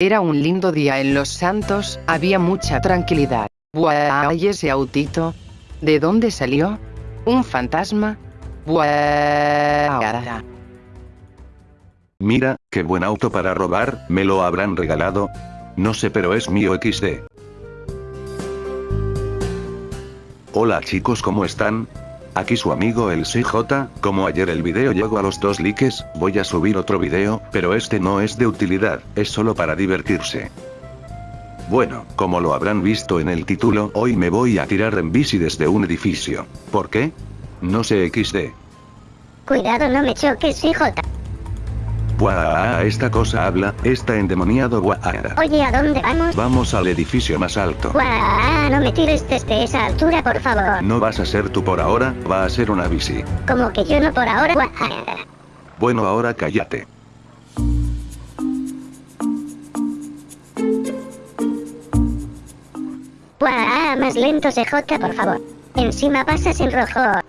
Era un lindo día en Los Santos, había mucha tranquilidad. Buah, ¿y ese autito? ¿De dónde salió? ¿Un fantasma? Buah. Mira, qué buen auto para robar, ¿me lo habrán regalado? No sé pero es mío XD. Hola chicos ¿cómo están? Aquí su amigo el CJ, como ayer el video llegó a los dos likes, voy a subir otro video, pero este no es de utilidad, es solo para divertirse. Bueno, como lo habrán visto en el título, hoy me voy a tirar en bici desde un edificio. ¿Por qué? No sé XD. Cuidado no me choques, CJ. Buah, esta cosa habla, está endemoniado buah. Oye, ¿a dónde vamos? Vamos al edificio más alto. Buah, no me tires desde esa altura, por favor. No vas a ser tú por ahora, va a ser una bici. Como que yo no por ahora. Buah. Bueno ahora cállate. Buah, más lento CJ, por favor. Encima pasas en rojo.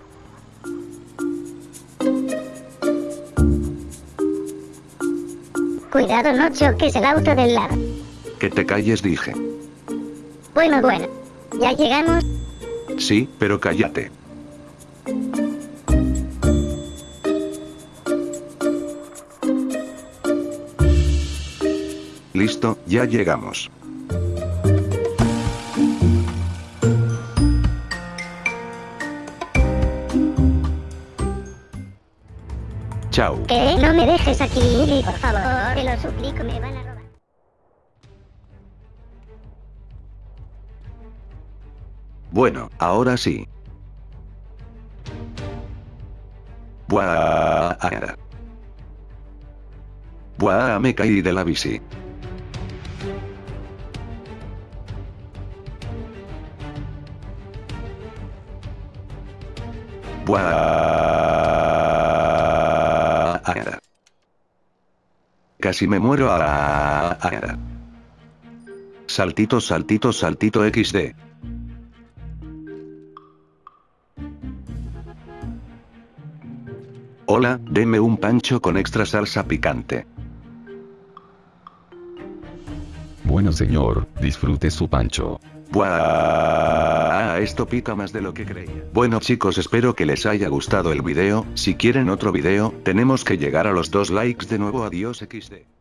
Cuidado no choques el auto del lado. Que te calles dije. Bueno, bueno. ¿Ya llegamos? Sí, pero cállate. Listo, ya llegamos. Chao. ¿Qué? No me dejes aquí, por favor. Te lo suplico, me van a robar. Bueno, ahora sí. Buah. Buah, me caí de la bici. Buah. Casi me muero a... Saltito, saltito, saltito XD. Hola, deme un pancho con extra salsa picante. Bueno señor, disfrute su pancho. Buah, esto pica más de lo que creía. Bueno chicos espero que les haya gustado el video, si quieren otro video, tenemos que llegar a los dos likes de nuevo adiós XD.